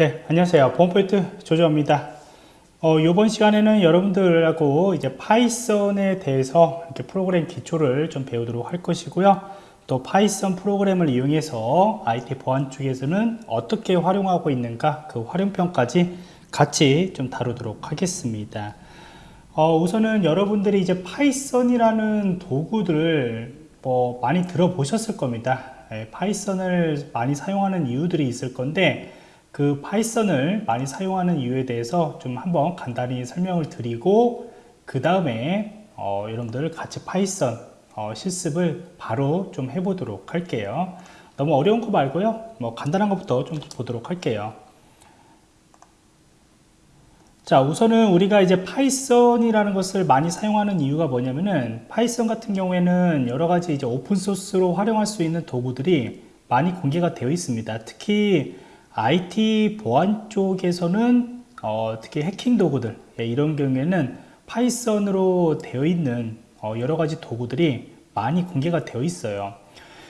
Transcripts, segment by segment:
네, 안녕하세요. 보안포인트 조조입니다. 어, 이번 시간에는 여러분들하고 이제 파이썬에 대해서 이렇게 프로그램 기초를 좀 배우도록 할 것이고요. 또 파이썬 프로그램을 이용해서 IT 보안 쪽에서는 어떻게 활용하고 있는가 그 활용편까지 같이 좀 다루도록 하겠습니다. 어, 우선은 여러분들이 이제 파이썬이라는 도구들을 뭐 많이 들어보셨을 겁니다. 예, 파이썬을 많이 사용하는 이유들이 있을 건데 그 파이썬을 많이 사용하는 이유에 대해서 좀 한번 간단히 설명을 드리고 그 다음에 어, 여러분들 같이 파이썬 어, 실습을 바로 좀 해보도록 할게요. 너무 어려운 거 말고요. 뭐 간단한 것부터 좀 보도록 할게요. 자 우선은 우리가 이제 파이썬이라는 것을 많이 사용하는 이유가 뭐냐면은 파이썬 같은 경우에는 여러 가지 이제 open source로 활용할 수 있는 도구들이 많이 공개가 되어 있습니다 특히 IT 보안 쪽에서는 어, 특히 해킹 도구들 예, 이런 경우에는 파이썬으로 되어 있는 어, 여러 가지 도구들이 많이 공개가 되어 있어요.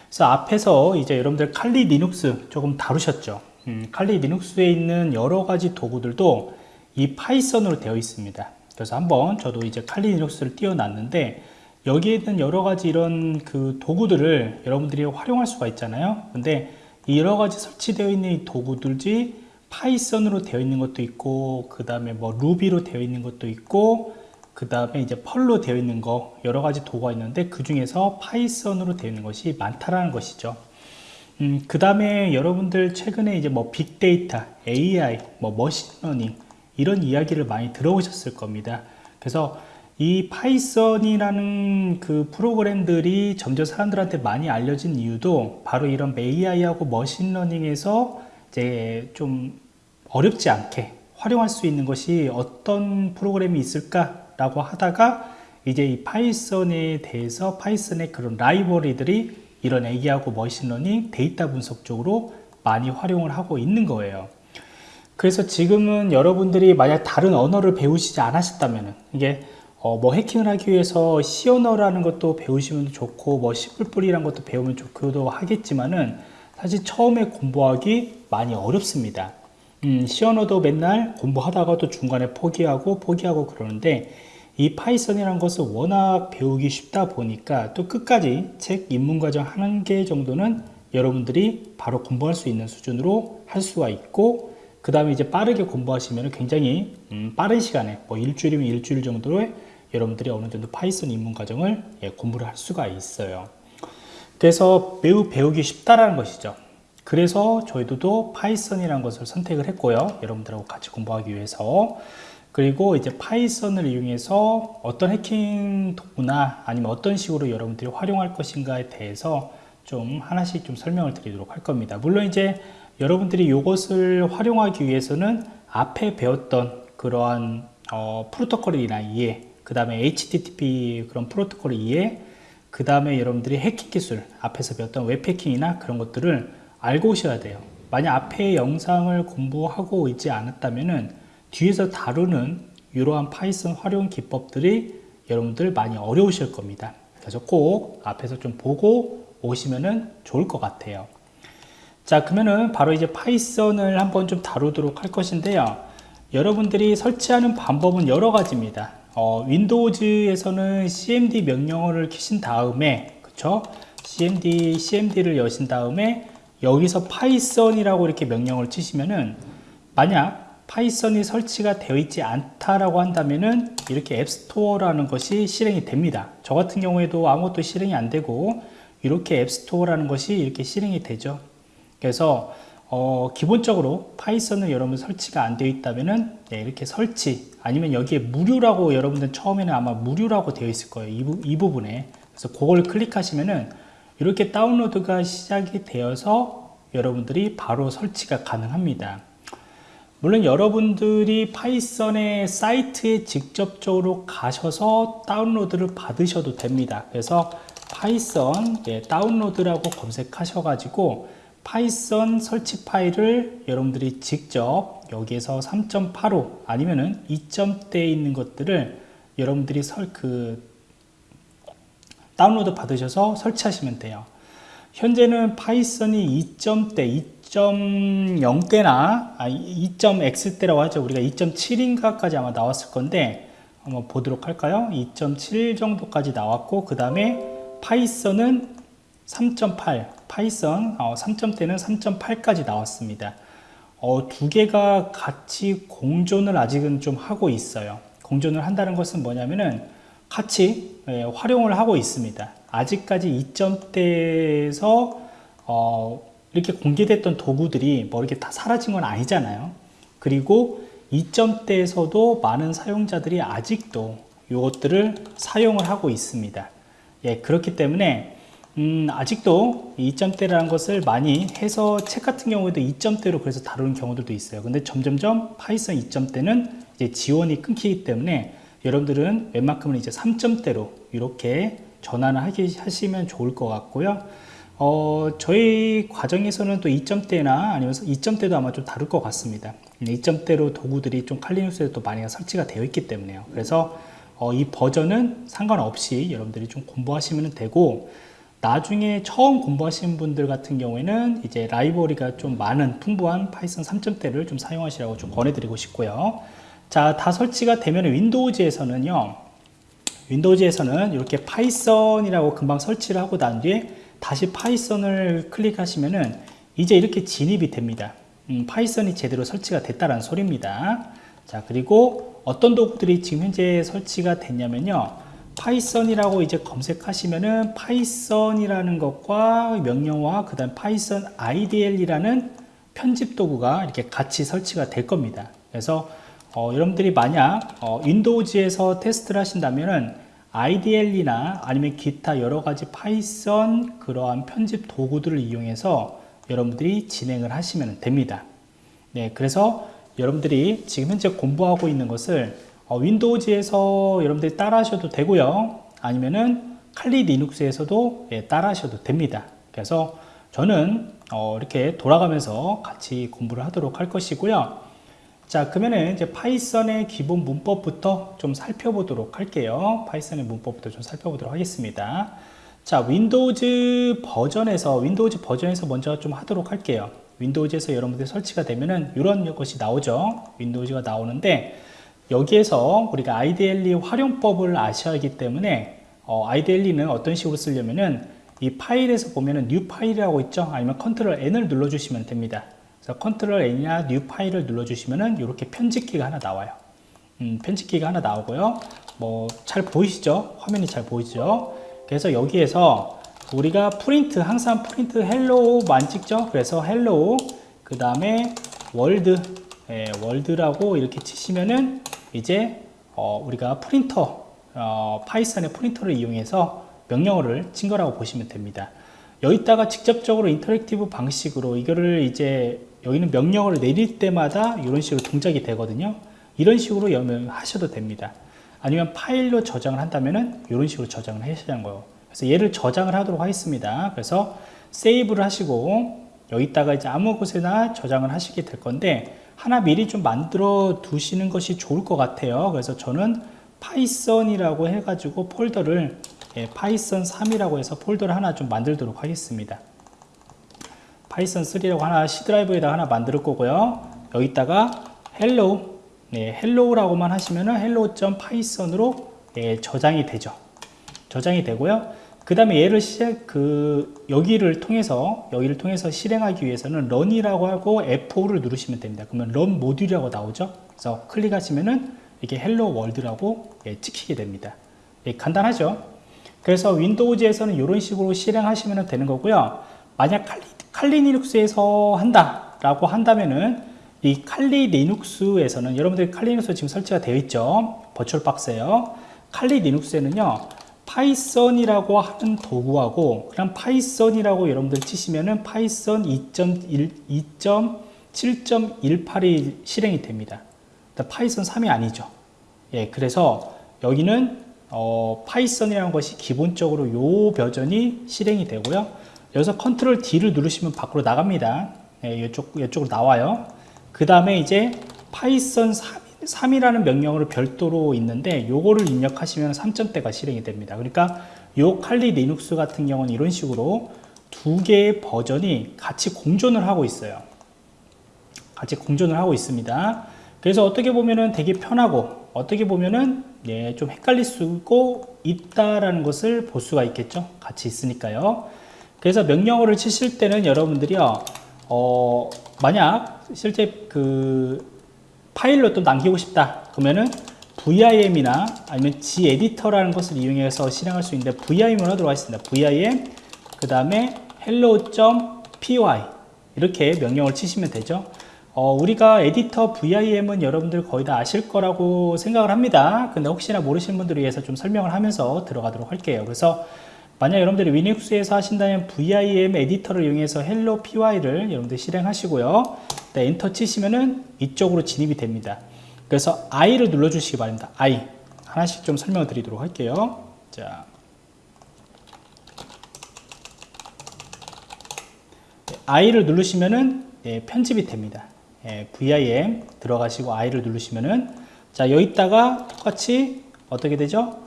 그래서 앞에서 이제 여러분들 칼리 리눅스 조금 다루셨죠? 음, 칼리 리눅스에 있는 여러 가지 도구들도 이 파이썬으로 되어 있습니다. 그래서 한번 저도 이제 칼리 리눅스를 띄워놨는데 여기에 있는 여러 가지 이런 그 도구들을 여러분들이 활용할 수가 있잖아요. 근데 여러 가지 설치되어 있는 이 도구들이 파이썬으로 되어 있는 것도 있고 그 다음에 뭐 루비로 되어 있는 것도 있고 그 다음에 이제 펄로 되어 있는 거 여러 가지 도구가 있는데 그 중에서 파이썬으로 되어 있는 것이 많다라는 것이죠 음, 그 다음에 여러분들 최근에 이제 뭐 빅데이터, AI, 뭐 머신러닝 이런 이야기를 많이 들어오셨을 겁니다. 그래서 이 파이썬이라는 그 프로그램들이 점점 사람들한테 많이 알려진 이유도 바로 이런 AI하고 머신러닝에서 이제 좀 어렵지 않게 활용할 수 있는 것이 어떤 프로그램이 있을까라고 하다가 이제 이 파이썬에 대해서 파이썬의 그런 라이브러리들이 이런 AI하고 머신러닝 데이터 분석 쪽으로 많이 활용을 하고 있는 거예요. 그래서 지금은 여러분들이 만약 다른 언어를 배우시지 않으셨다면 이게 어 뭐 해킹을 하기 위해서 C 언어라는 것도 배우시면 좋고 뭐 C++ 이란 것도 배우면 좋기도 하겠지만은 사실 처음에 공부하기 많이 어렵습니다. 음, C 언어도 맨날 공부하다가도 중간에 포기하고 포기하고 그러는데 이 파이썬이라는 것을 워낙 배우기 쉽다 보니까 또 끝까지 책 입문과정 한 개 정도는 여러분들이 바로 공부할 수 있는 수준으로 할 수가 있고 그 다음에 이제 빠르게 공부하시면 굉장히 음, 빠른 시간에 뭐 일주일이면 일주일 정도에 여러분들이 어느 정도 파이썬 입문 과정을 예, 공부를 할 수가 있어요. 그래서 매우 배우기 쉽다라는 것이죠. 그래서 저희도 파이썬이라는 것을 선택을 했고요. 여러분들하고 같이 공부하기 위해서. 그리고 이제 파이썬을 이용해서 어떤 해킹 도구나 아니면 어떤 식으로 여러분들이 활용할 것인가에 대해서 좀 하나씩 좀 설명을 드리도록 할 겁니다. 물론 이제 여러분들이 이것을 활용하기 위해서는 앞에 배웠던 그러한 어, 프로토콜이나 이해 그 다음에 HTTP 그런 프로토콜 이해 그 다음에 여러분들이 해킹 기술 앞에서 배웠던 웹 해킹이나 그런 것들을 알고 오셔야 돼요. 만약 앞에 영상을 공부하고 있지 않았다면 뒤에서 다루는 이러한 파이썬 활용 기법들이 여러분들 많이 어려우실 겁니다. 그래서 꼭 앞에서 좀 보고 오시면 좋을 것 같아요. 자 그러면은 바로 이제 파이썬을 한번 좀 다루도록 할 것인데요. 여러분들이 설치하는 방법은 여러 가지입니다 어, 윈도우즈에서는 cmd 명령어를 키신 다음에 그쵸? Cmd cmd를 여신 다음에 여기서 파이썬이라고 이렇게 명령을 치시면은 만약 파이썬이 설치가 되어 있지 않다라고 한다면은 이렇게 앱스토어라는 것이 실행이 됩니다. 저 같은 경우에도 아무것도 실행이 안 되고 이렇게 앱스토어라는 것이 이렇게 실행이 되죠. 그래서 어, 기본적으로 파이썬을 여러분 설치가 안 되어 있다면은 네, 이렇게 설치 아니면 여기에 무료라고 여러분들 처음에는 아마 무료라고 되어 있을 거예요 이, 부, 이 부분에. 그래서 그걸 클릭하시면은 이렇게 다운로드가 시작이 되어서 여러분들이 바로 설치가 가능합니다. 물론 여러분들이 파이썬의 사이트에 직접적으로 가셔서 다운로드를 받으셔도 됩니다. 그래서 파이썬 예, 다운로드라고 검색하셔 가지고 파이썬 설치 파일을 여러분들이 직접 여기에서 3.85 아니면은 2점대에 있는 것들을 여러분들이 설, 그 다운로드 받으셔서 설치하시면 돼요 현재는 파이썬이 2점대 2.0대나 아, 2.x대라고 하죠. 우리가 2.7인가까지 아마 나왔을 건데 한번 보도록 할까요? 2.7 정도까지 나왔고 그 다음에 파이썬은 3.8 파이썬 어, 3점대는 3.8까지 나왔습니다. 어, 두 개가 같이 공존을 아직은 좀 하고 있어요. 공존을 한다는 것은 뭐냐면은 같이 예, 활용을 하고 있습니다. 아직까지 2점대에서 어, 이렇게 공개됐던 도구들이 뭐 이렇게 다 사라진 건 아니잖아요. 그리고 2점대에서도 많은 사용자들이 아직도 이것들을 사용을 하고 있습니다. 예, 그렇기 때문에 음, 아직도 2점대라는 것을 많이 해서 책 같은 경우에도 2점대로 그래서 다루는 경우들도 있어요. 근데 점점점 파이썬 2점대는 이제 지원이 끊기기 때문에 여러분들은 웬만큼은 이제 3점대로 이렇게 전환을 하기, 하시면 좋을 것 같고요. 어, 저희 과정에서는 또 2점대나 아니면 2점대도 아마 좀 다룰 것 같습니다. 2점대로 도구들이 좀 칼리 리눅스에 또 많이 설치가 되어 있기 때문에요. 그래서 어, 이 버전은 상관없이 여러분들이 좀 공부하시면 되고 나중에 처음 공부하시는 분들 같은 경우에는 이제 라이브러리가 좀 많은 풍부한 파이썬 3점대를 좀 사용하시라고 좀 권해드리고 싶고요. 자, 다 설치가 되면 Windows에서는요. Windows에서는 이렇게 Python이라고 금방 설치를 하고 난 뒤에 다시 Python을 클릭하시면은 이제 이렇게 진입이 됩니다. 음, Python이 제대로 설치가 됐다는 소리입니다. 자, 그리고 어떤 도구들이 지금 현재 설치가 됐냐면요. Python이라고 이제 검색하시면은 Python이라는 것과 명령어와 그 다음 Python IDLE이라는 편집 도구가 이렇게 같이 설치가 될 겁니다. 그래서 어, 여러분들이 만약 어, Windows에서 테스트를 하신다면은 IDLE이나 아니면 기타 여러 가지 Python 그러한 편집 도구들을 이용해서 여러분들이 진행을 하시면 됩니다. 네, 그래서 여러분들이 지금 현재 공부하고 있는 것을 어, Windows에서 여러분들이 따라 하셔도 되고요. 아니면은 칼리 리눅스에서도 예, 따라 하셔도 됩니다. 그래서 저는 어, 이렇게 돌아가면서 같이 공부를 하도록 할 것이고요. 자 그러면은 이제 Python의 기본 문법부터 좀 살펴보도록 할게요 Python의 문법부터 좀 살펴보도록 하겠습니다 자 Windows 버전에서 Windows 버전에서 먼저 좀 하도록 할게요 Windows에서 여러분들 설치가 되면은 이런 것이 나오죠 Windows가 나오는데 여기에서 우리가 IDLE 활용법을 아셔야 하기 때문에 어, IDLE는 어떤 식으로 쓰려면은 이 파일에서 보면은 new file이라고 있죠 아니면 컨트롤 N을 눌러주시면 됩니다 그래서 컨트롤 N이나 new file을 눌러주시면은 이렇게 편집기가 하나 나와요. 음, 편집기가 하나 나오고요. 뭐 잘 보이시죠? 화면이 잘 보이죠? 그래서 여기에서 우리가 프린트 항상 print hello만 찍죠? 그래서 hello 그 다음에 world 예, world라고 이렇게 치시면은 이제 어, 우리가 프린터 어, Python의 프린터를 이용해서 명령어를 친 거라고 보시면 됩니다. 여기다가 직접적으로 interactive 방식으로 이거를 이제 여기는 명령어를 내릴 때마다 이런 식으로 동작이 되거든요. 이런 식으로 하셔도 됩니다. 아니면 파일로 저장을 한다면은 이런 식으로 저장을 하시는 거예요. 그래서 얘를 저장을 하도록 하겠습니다. 그래서 save를 하시고 여기다가 이제 아무 곳에나 저장을 하시게 될 건데 하나 미리 좀 만들어 두시는 것이 좋을 것 같아요 그래서 저는 Python이라고 해가지고 폴더를 예, Python 3이라고 해서 폴더를 하나 좀 만들도록 하겠습니다 Python 3라고 하나 C 드라이브에다 하나 만들 거고요. 여기다가 hello, 네, hello라고만 하시면은 hello.python으로 네, 저장이 되죠. 저장이 되고요. 그 다음에 얘를 시작, 그, 여기를 통해서, 여기를 통해서 실행하기 위해서는 run이라고 하고 F5를 누르시면 됩니다. 그러면 run 모듈이라고 나오죠. 그래서 클릭하시면은 이게 hello world라고 예, 찍히게 됩니다. 예, 간단하죠. 그래서 Windows에서는 이런 식으로 실행하시면 되는 거고요. 만약 칼리 칼리 리눅스에서 한다 라고 한다면은 이 칼리 리눅스에서는 여러분들 칼리 리눅스 지금 설치가 되어 있죠 버추얼 박스에요 칼리 리눅스에는요 파이썬이라고 하는 도구하고 그냥 Python이라고 여러분들 치시면은 Python 2.7.18이 실행이 됩니다 Python 3이 아니죠 예 그래서 여기는 어, Python이라는 것이 기본적으로 요 버전이 실행이 되고요 여기서 컨트롤 D를 누르시면 밖으로 나갑니다. 네, 이쪽, 이쪽으로 나와요. 그 다음에 이제 Python 3, 이라는 명령으로 별도로 있는데 요거를 입력하시면 3점대가 실행이 됩니다. 그러니까 요 Kali Linux 같은 경우는 이런 식으로 두 개의 버전이 같이 공존을 하고 있어요. 같이 공존을 하고 있습니다. 그래서 어떻게 보면은 되게 편하고 어떻게 보면은 예, 좀 헷갈릴 수고 있다라는 것을 볼 수가 있겠죠. 같이 있으니까요. 그래서 명령어를 치실 때는 여러분들이요, 어, 만약 실제 그 파일로 또 남기고 싶다. 그러면은 VIM이나 아니면 G에디터라는 것을 이용해서 실행할 수 있는데 VIM으로 들어가 있습니다. VIM 그 다음에 hello.py 이렇게 명령을 치시면 되죠. 어, 우리가 에디터 VIM은 여러분들 거의 다 아실 거라고 생각을 합니다. 근데 혹시나 모르시는 분들을 위해서 좀 설명을 하면서 들어가도록 할게요. 그래서 만약 여러분들이 위닉스에서 하신다면 VIM 에디터를 이용해서 hello py를 여러분들 실행하시고요. 네, 엔터 치시면은 이쪽으로 진입이 됩니다. 그래서 I를 눌러주시기 바랍니다. I 하나씩 좀 설명을 드리도록 할게요. 자, I를 누르시면은 예, 편집이 됩니다. 예, VIM 들어가시고 I를 누르시면은 자 여기다가 똑같이 어떻게 되죠?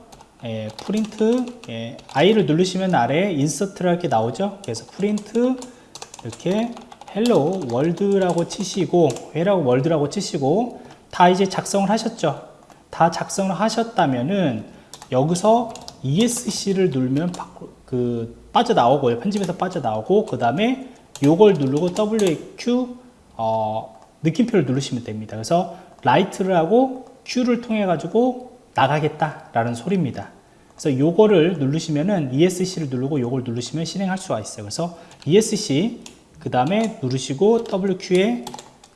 예, 프린트 예, I를 누르시면 아래 insert라 이렇게 나오죠. 그래서 프린트 이렇게 hello world라고 치시고 회라고 world라고 치시고 다 이제 작성을 하셨죠. 다 작성을 하셨다면은 여기서 ESC를 누르면 그 빠져나오고요. 편집에서 빠져나오고 그 다음에 요걸 누르고 WQ 어, 느낌표를 누르시면 됩니다. 그래서 라이트를 하고 Q를 통해 가지고 나가겠다 라는 소리입니다. 그래서 요거를 누르시면은 ESC를 누르고 요걸 누르시면 실행할 수가 있어요. 그래서 ESC 그 다음에 누르시고 WQ에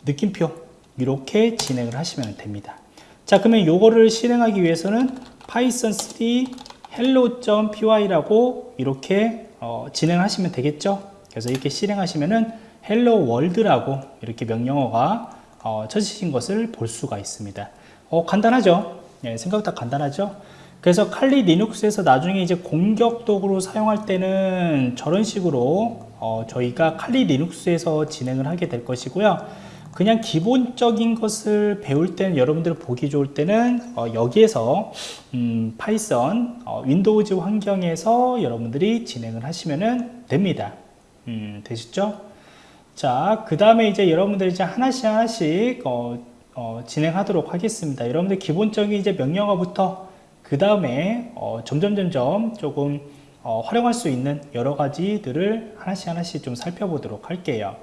느낌표 이렇게 진행을 하시면 됩니다. 자 그러면 요거를 실행하기 위해서는 python 3 hello.py라고 이렇게 어, 진행하시면 되겠죠. 그래서 이렇게 실행하시면은 hello world라고 이렇게 명령어가 어, 쳐지신 것을 볼 수가 있습니다. 어, 간단하죠? 예, 생각보다 간단하죠? 그래서 칼리 리눅스에서 나중에 이제 공격 도구로 사용할 때는 저런 식으로 어, 저희가 칼리 리눅스에서 진행을 하게 될 것이고요. 그냥 기본적인 것을 배울 때는 여러분들 보기 좋을 때는 어, 여기에서 음, Python 어, Windows 환경에서 여러분들이 진행을 하시면 됩니다. 음, 되셨죠? 자, 그 다음에 이제 여러분들이 이제 하나씩 하나씩 어, 어, 진행하도록 하겠습니다. 여러분들 기본적인 이제 명령어부터 그 다음에 어, 점점 점점 조금 어, 활용할 수 있는 여러 가지들을 하나씩 하나씩 좀 살펴보도록 할게요.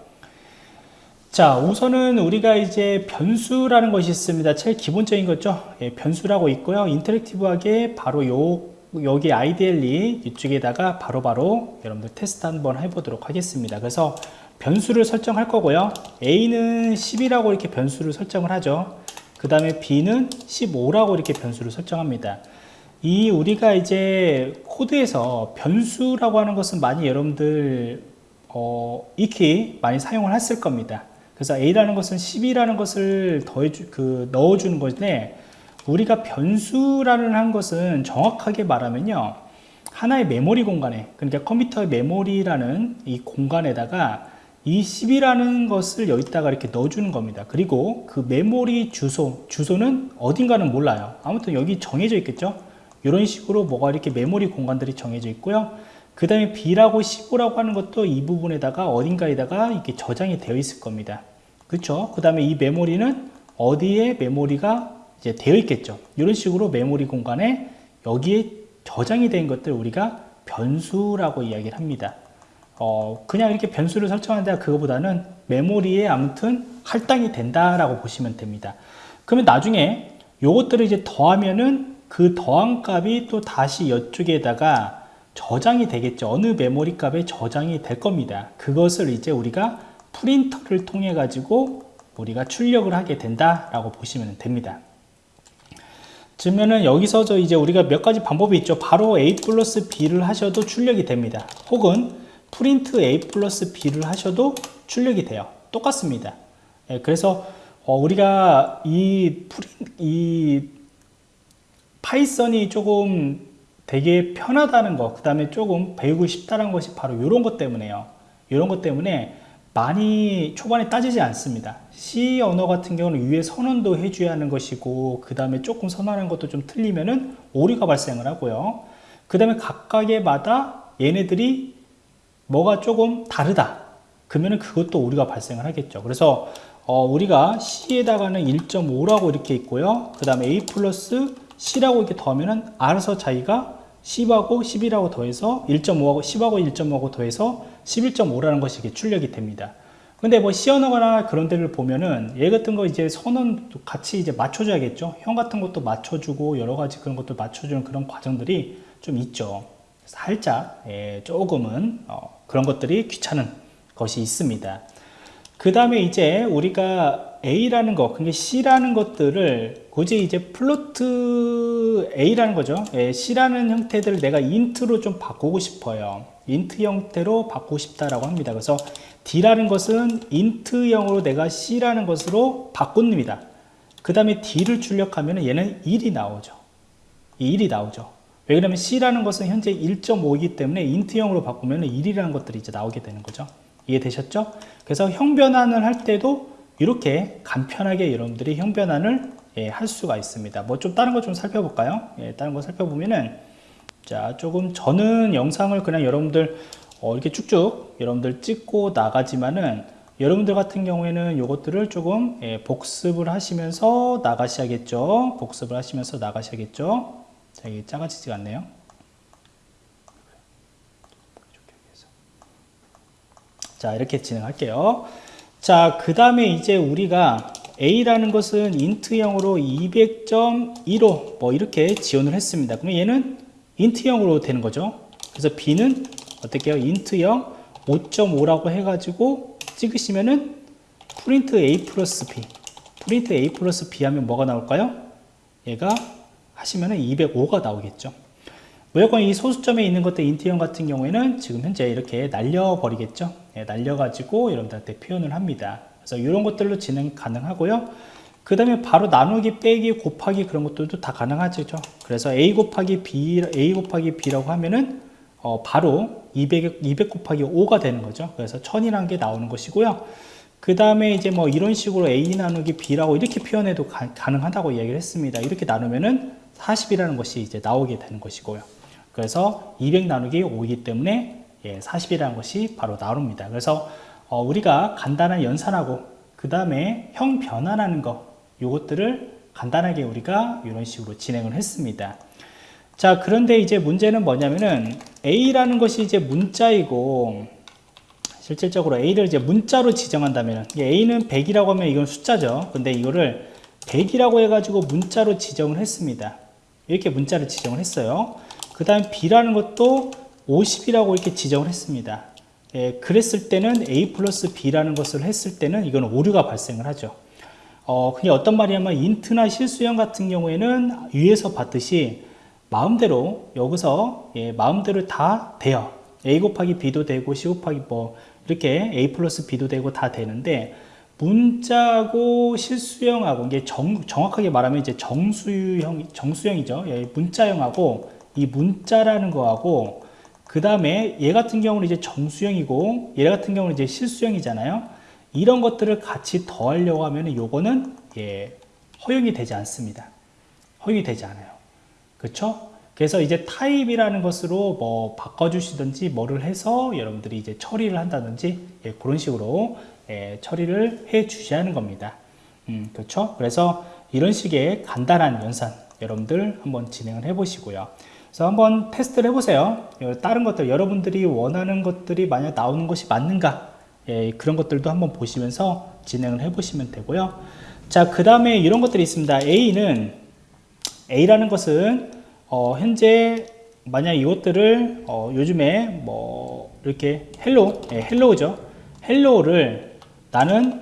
자, 우선은 우리가 이제 변수라는 것이 있습니다. 제일 기본적인 거죠. 예, 변수라고 있고요. interactive하게 바로 요 여기 IDLE 이쪽에다가 바로바로 바로 여러분들 테스트 한번 해보도록 하겠습니다. 그래서 변수를 설정할 거고요. A는 10이라고 이렇게 변수를 설정을 하죠. 그 다음에 B는 15라고 이렇게 변수를 설정합니다. 이 우리가 이제 코드에서 변수라고 하는 것은 많이 여러분들 어, 익히 많이 사용을 했을 겁니다. 그래서 A라는 것은 10이라는 것을 더해 그 넣어주는 건데 우리가 변수라는 한 것은 정확하게 말하면요. 하나의 메모리 공간에 그러니까 컴퓨터의 메모리라는 이 공간에다가 이 10이라는 것을 여기다가 이렇게 넣어주는 겁니다. 그리고 그 메모리 주소 주소는 어딘가는 몰라요. 아무튼 여기 정해져 있겠죠 이런 식으로 뭐가 이렇게 메모리 공간들이 정해져 있고요 그 다음에 B라고 15라고 하는 것도 이 부분에다가 어딘가에다가 이렇게 저장이 되어 있을 겁니다 그렇죠 그 다음에 이 메모리는 어디에 메모리가 이제 되어 있겠죠. 이런 식으로 메모리 공간에 여기에 저장이 된 것들 우리가 변수라고 이야기를 합니다. 어, 그냥 이렇게 변수를 설정한다 그거보다는 메모리에 아무튼 할당이 된다라고 보시면 됩니다. 그러면 나중에 요것들을 이제 더하면은 그 더한 값이 또 다시 이쪽에다가 저장이 되겠죠. 어느 메모리 값에 저장이 될 겁니다. 그것을 이제 우리가 프린터를 통해 가지고 우리가 출력을 하게 된다라고 보시면 됩니다. 그러면은 여기서 저 이제 우리가 몇 가지 방법이 있죠. 바로 a 플러스 b를 하셔도 출력이 됩니다. 혹은 print a 플러스 b를 하셔도 출력이 돼요. 똑같습니다. 예, 그래서 어, 우리가 이, 프린, 이 Python이 조금 되게 편하다는 것, 그 다음에 조금 배우고 싶다는 것이 바로 이런 것 때문에요. 이런 것 때문에 많이 초반에 따지지 않습니다. C 언어 같은 경우는 위에 선언도 해줘야 하는 것이고 그 다음에 조금 선언한 것도 좀 틀리면 은 오류가 발생을 하고요. 그 다음에 각각의 마다 얘네들이 뭐가 조금 다르다. 그러면은 그것도 우리가 발생을 하겠죠. 그래서 어, 우리가 C에다가는 1.5라고 이렇게 있고요. 그 다음에 A 플러스 C라고 이렇게 더하면은 알아서 자기가 10하고 11하고 더해서 1.5하고 10하고 1.5하고 더해서 11.5라는 것이 이게 출력이 됩니다. 근데 뭐 시연하거나 그런 데를 보면은 얘 같은 거 이제 선은 같이 이제 맞춰줘야겠죠. 형 같은 것도 맞춰주고 여러 가지 그런 것도 맞춰주는 그런 과정들이 좀 있죠. 살짝 예, 조금은 어, 그런 것들이 귀찮은 것이 있습니다. 그 다음에 이제 우리가 A라는 것, 그게 C라는 것들을 굳이 이제 float A라는 거죠. 예, C라는 형태들을 내가 int로 좀 바꾸고 싶어요. int 형태로 바꾸고 싶다라고 합니다. 그래서 D라는 것은 인트형으로 내가 C라는 것으로 바꿉니다. 그 다음에 D를 출력하면 얘는 1이 나오죠. 이 1이 나오죠. 왜 그러면 C라는 것은 현재 1.5이기 때문에 인트형으로 바꾸면 1이라는 것들이 이제 나오게 되는 거죠. 이해되셨죠? 그래서 형 변환을 할 때도 이렇게 간편하게 여러분들이 형 변환을 예, 할 수가 있습니다. 뭐 좀 다른 거 좀 살펴볼까요? 예, 다른 거 살펴보면은 자 조금 저는 영상을 그냥 여러분들 어, 이렇게 쭉쭉 여러분들 찍고 나가지만은 여러분들 같은 경우에는 이것들을 조금 예, 복습을 하시면서 나가셔야겠죠. 복습을 하시면서 나가셔야겠죠. 자, 이게 작아지지가 않네요. 자, 이렇게 진행할게요. 자, 그 다음에 이제 우리가 A라는 것은 인트형으로 200.15 뭐 이렇게 지원을 했습니다. 그러면 얘는 int형으로 되는 거죠. 그래서 B는 어떻게 해요? int형 5.5라고 해가지고 찍으시면은 print A 플러스 B print A 플러스 B 하면 뭐가 나올까요? 얘가 하시면은 205가 나오겠죠. 무조건 이 소수점에 있는 것들 int형 같은 경우에는 지금 현재 이렇게 날려버리겠죠. 예, 날려가지고 여러분들한테 표현을 합니다. 그래서 이런 것들로 진행 가능하고요. 그 다음에 바로 나누기, 빼기, 곱하기 그런 것들도 다 가능하죠. 그래서 A 곱하기 B, A 곱하기 B라고 하면은 어, 바로 200, 200 곱하기 5가 되는 거죠. 그래서 1000이라는 게 나오는 것이고요. 그 다음에 이제 뭐 이런 식으로 A 나누기 B라고 이렇게 표현해도 가, 능하다고 이야기를 했습니다. 이렇게 나누면은 40이라는 것이 이제 나오게 되는 것이고요. 그래서 200 나누기 5이기 때문에 예, 40이라는 것이 바로 나옵니다. 그래서 어, 우리가 간단한 연산하고 그 다음에 형 변환하는 거 요것들을 간단하게 우리가 이런 식으로 진행을 했습니다. 자 그런데 이제 문제는 뭐냐면은 A라는 것이 이제 문자이고 실질적으로 A를 이제 문자로 지정한다면 A는 100이라고 하면 이건 숫자죠. 근데 이거를 100이라고 해가지고 문자로 지정을 했습니다. 이렇게 문자를 지정을 했어요. 그 다음 B라는 것도 50이라고 이렇게 지정을 했습니다. 예, 그랬을 때는 A 플러스 B라는 것을 했을 때는 이건 오류가 발생을 하죠. 어, 그게 어떤 말이냐면 int나 실수형 같은 경우에는 위에서 봤듯이 마음대로 여기서 예, 마음대로 다 돼요. A 곱하기 B도 되고 C 곱하기 뭐 이렇게 A 플러스 B도 되고 다 되는데 문자고 실수형하고 이게 정, 정확하게 말하면 이제 정수형 정수형이죠. 예, 문자형하고 이 문자라는 거하고 그 다음에 얘 같은 경우는 이제 정수형이고 얘 같은 경우는 이제 실수형이잖아요. 이런 것들을 같이 더하려고 하면 요거는 예, 허용이 되지 않습니다. 허용이 되지 않아요. 그렇죠? 그래서 이제 타입이라는 것으로 뭐 바꿔주시든지 뭐를 해서 여러분들이 이제 처리를 한다든지 예, 그런 식으로 예, 처리를 해 주셔야 하는 겁니다. 음, 그렇죠? 그래서 이런 식의 간단한 연산 여러분들 한번 진행을 해 보시고요. 그래서 한번 테스트를 해보세요. 다른 것들, 여러분들이 원하는 것들이 만약 나오는 것이 맞는가? 예, 그런 것들도 한번 보시면서 진행을 해보시면 되고요. 자, 그 다음에 이런 것들이 있습니다. A는, A라는 것은, 어, 현재, 만약 이것들을, 어, 요즘에 뭐, 이렇게 hello, 예, hello죠. hello를 나는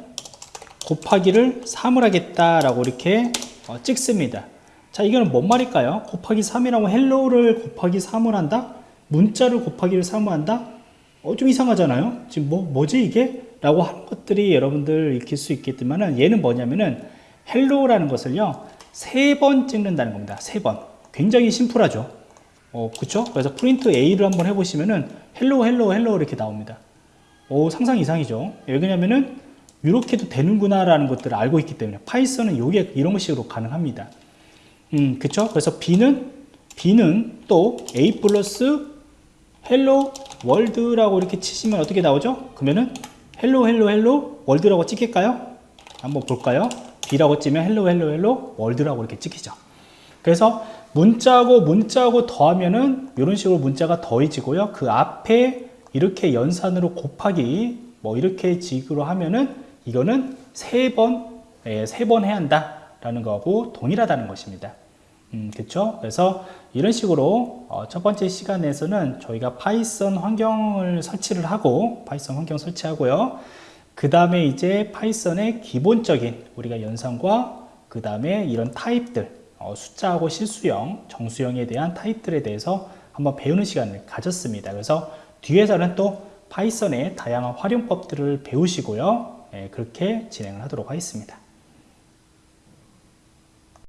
곱하기를 3을 하겠다라고 이렇게 어, 찍습니다. 자 이거는 뭔 말일까요? 곱하기 3이라고 hello를 곱하기 3을 한다? 문자를 곱하기를 3을 한다? 어, 좀 이상하잖아요. 지금 뭐, 뭐지 이게? 라고 하는 것들이 여러분들 익힐 수 있겠지만은 얘는 뭐냐면은 hello라는 것을요, 세 번 찍는다는 겁니다. 세 번. 굉장히 심플하죠. 어, 그쵸? 그래서 print A를 한번 해보시면은 hello, hello, hello 이렇게 나옵니다. 오, 상상 이상이죠. 왜냐면은 이렇게도 되는구나 라는 것들을 알고 있기 때문에 파이썬은 요게 이런 식으로 가능합니다. 음, 그쵸? 그래서 B는, B는 또 A 플러스 hello world라고 이렇게 치시면 어떻게 나오죠? 그러면은 hello hello hello world라고 찍힐까요? 한번 볼까요? B라고 치면 hello hello hello world라고 이렇게 찍히죠. 그래서 문자하고 문자하고 더하면은 이런 식으로 문자가 더해지고요. 그 앞에 이렇게 연산으로 곱하기 뭐 이렇게 식으로 하면은 이거는 세 번, 예, 세번 해야 한다라는 거하고 동일하다는 것입니다. 음, 그렇죠? 그래서 이런 식으로 어, 첫 번째 시간에서는 저희가 파이썬 환경을 설치를 하고 파이썬 환경 설치하고요. 그 다음에 이제 파이썬의 기본적인 우리가 연산과 그 다음에 이런 타입들 어, 숫자하고 실수형, 정수형에 대한 타입들에 대해서 한번 배우는 시간을 가졌습니다. 그래서 뒤에서는 또 파이썬의 다양한 활용법들을 배우시고요. 예, 그렇게 진행을 하도록 하겠습니다.